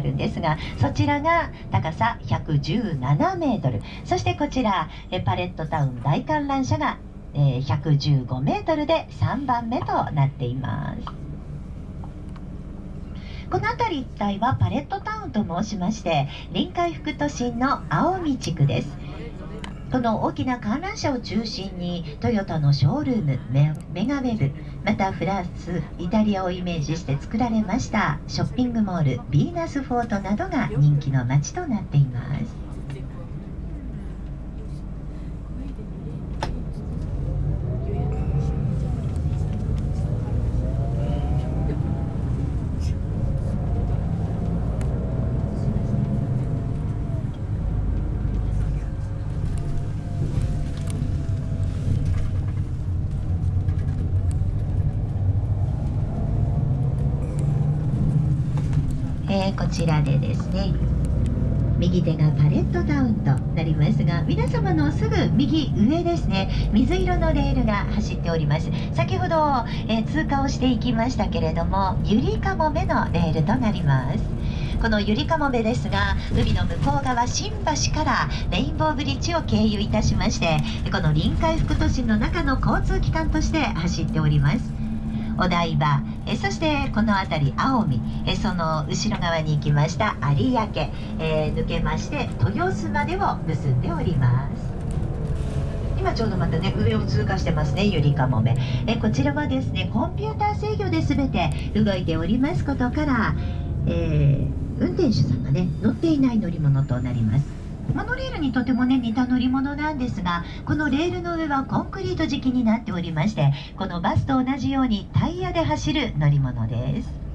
あるんですがそちらが高さ117メートル。そしてこちらえパレットタウン大観覧車がえ115メートルで3番目となっています。この辺り一帯はパレットタウンと申しまして臨海副都心の青海地区です。この大きな観覧車を中心にトヨタのショールームメガウェブまたフランスイタリアをイメージして作られましたショッピングモールヴィーナスフォートなどが人気の街となっています。えー、こちらでですね右手がパレットタウンとなりますが皆様のすぐ右上ですね水色のレールが走っております。先ほど、えー、通過をしていきましたけれどもゆりかもめのレールとなります。このゆりかもめですが海の向こう側新橋からレインボーブリッジを経由いたしましてこの臨海副都心の中の交通機関として走っております。お台場。えそしてこの辺り青海。えその後ろ側に行きました有明、えー、抜けまして豊洲までを結んでおります。今ちょうどまたね上を通過してますねゆりかもめ。えこちらはですねコンピューター制御で全て動いておりますことから、えー、運転手さんがね乗っていない乗り物となります。モノレールにとてもね似た乗り物なんですがこのレールの上はコンクリート敷きになっておりましてこのバスと同じようにタイヤで走る乗り物です。